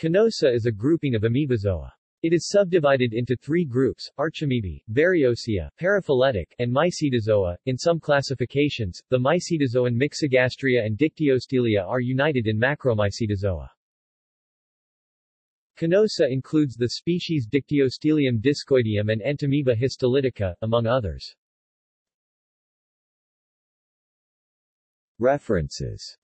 Conosa is a grouping of amoebozoa. It is subdivided into three groups, Archamoebae, Variosea, Paraphyletic, and Mycetozoa. In some classifications, the Mycetozoan Myxogastria and Dictyostelia are united in Macromycetozoa. Conosa includes the species Dictyostelium discoideum and Entamoeba histolytica, among others. References